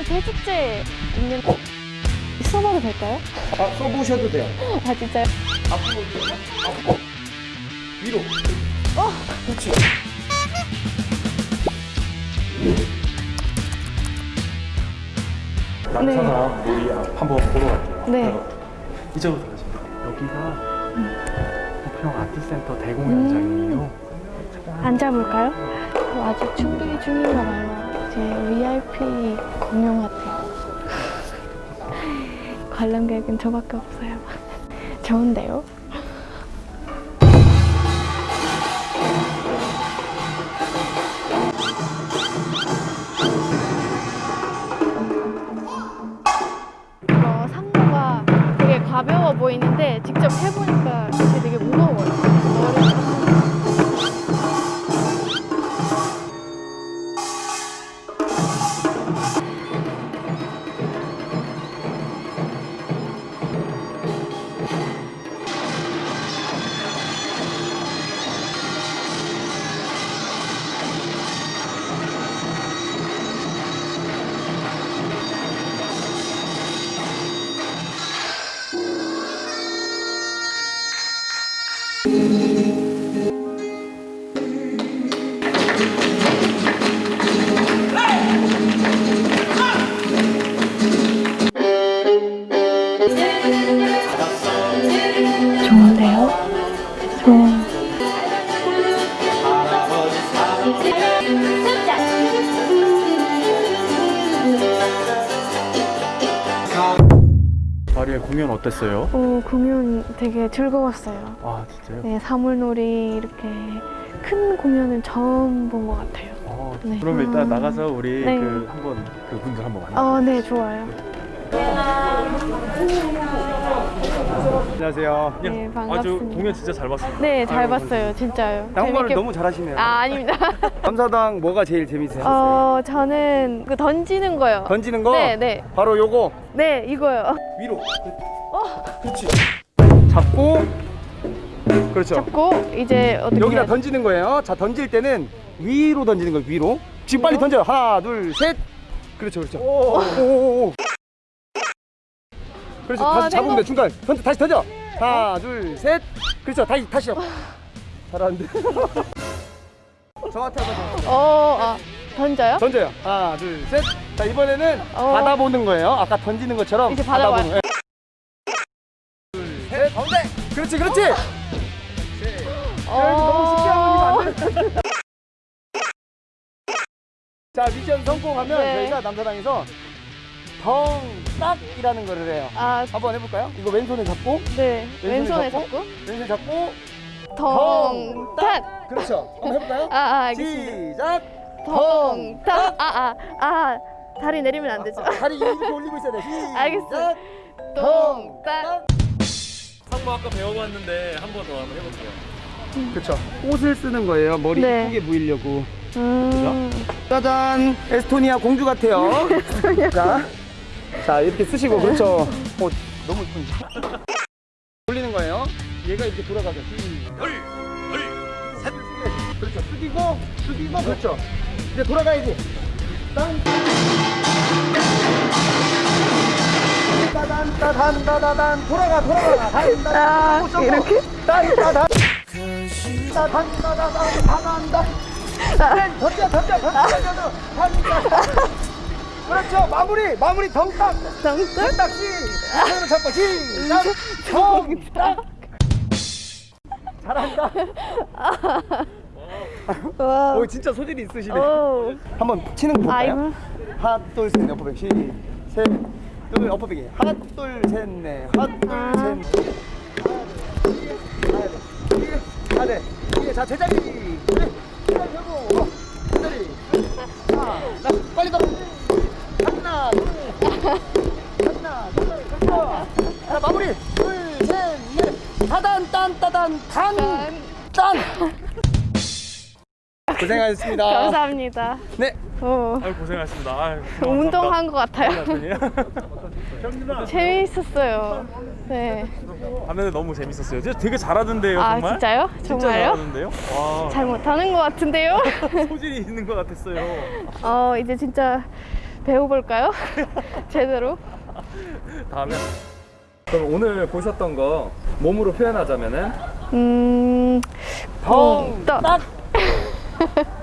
서울 제축제 있는 써봐도 될까요? 아, 써보셔도 돼요. 아 진짜요? 앞으로, 앞으로. 위로. 어! 그렇지. 남산아 놀이 한번 보러 갈게요. 네. 이쪽으로 돼요. 여기가 부평 아트센터 대공연장이에요. 앉아볼까요? 어, 아직 준비 중인가 봐요. 제 VIP 같아요. 관람객은 저밖에 없어요. 좋은데요? 어, 상무가 되게 가벼워 보이는데 직접 해보니까 되 좋은. 마리의 공연 어땠어요? 오, 공연 되게 즐거웠어요. 아 진짜요? 네, 사물놀이 이렇게 큰 공연은 처음 본 것 같아요. 어, 네. 그럼 일단 음. 나가서 우리 네. 그 한번 그 분들 한번 만나. 어, 네, 좋아요. 안녕하세요. 네, 아주 반갑습니다. 공연 진짜 잘 봤습니다. 네, 잘 아이고, 봤어요, 진짜요. 한국말을 재밌게- 너무 잘하시네요. 아, 아닙니다. 감사당 뭐가 제일 재밌으셨어요? 어, 저는 그 던지는 거요. 던지는 거? 네, 네. 바로 요거 네, 이거요. 위로. 어, 그렇지. 잡고 그렇죠. 잡고 이제 어떻게 여기다 해야 던지는 거예요. 자 던질 때는 위로 던지는 거예요. 위로. 지금 빨리 던져요. 하나, 둘, 셋. 그렇죠, 그렇죠. 오, 오, 오, 오. 그렇죠. 어, 다시 잡으면 돼. 중간. 던져, 다시 던져. 하나, 둘, 셋. 그렇죠. 다시, 다시요. 잘하는데. 저한테 한번 더. 어, 아, 던져요? 던져요. 하나, 둘, 셋. 자 이번에는 어. 받아보는 거예요. 아까 던지는 것처럼 이제. 받아보는 거예요. 둘, 셋. 가운데. 그렇지, 그렇지. 너무 쉽게 하면 안 돼. 자 미션 성공하면 네. 저희가 남사당에서 덩딱이라는 거를 해요. 아, 한번 해볼까요? 이거 왼손에 잡고 네. 왼손에 왼손에 잡고? 잡고. 왼손 잡고 덩탁. 그렇죠. 한번 해볼까요? 아, 아, 알겠습니다. 시작. 덩탁. 아, 아, 아. 다리 내리면 안 되죠. 다리 이렇게 올리고 있어야 돼. 시작. 알겠어요. 덩탁. 상무 아까 배워봤는데 한 번 더 한번 해볼게요. 그렇죠. 옷을 쓰는 거예요. 머리 네. 예쁘게 보이려고. 음. 짜잔. 에스토니아 공주 같아요. 자, 자 이렇게 쓰시고 그렇죠. 어, 너무 예쁜데. 돌리는 거예요. 얘가 이렇게 돌아가죠. 시작. 셋. 그렇죠. 숙이고 숙이고 그렇죠. 이제 돌아가야지. 땅. 따단 따단 따다단 돌아가 돌아가 단 따단 아, 이렇게? 딴 따단 따단 따다단 따단다 던져 던져 던져 던져 던져 그렇죠. 마무리 마무리. 덩딱? 덩딱? 시. 손으로 잡고 시작. 덩딱. 잘한다. 와. 오 진짜 소질이 있으시네. 오. 한번 치는 거 볼까요? 하나 둘셋넷 어퍼백. 시셋둘 어퍼백이 하나 둘셋넷. 하나 아. 둘셋 하나 네 이게 자 제자리. 그래 제자리 하고. 제자리. 하나 자 빨리 걸어 하나 둘 하나 둘 그렇죠 자 마무리 둘셋넷 따단 딴 따단 단딴 고생하셨습니다 감사합니다. 네 오. 아유 고생하셨습니다. 아유, 운동한 것 같아요. 재밌었어요. 네. 봤는데 너무 재밌었어요. 진짜 되게 잘하던데요, 아, 정말. 진짜요? 진짜 정말요? 잘하던데요? 와, 잘 못하는 것 같은데요? 소질이 있는 것 같았어요. 어, 이제 진짜 배워볼까요? 제대로? 다음에 그럼 오늘 보셨던 거 몸으로 표현하자면은 음, 덩! 딱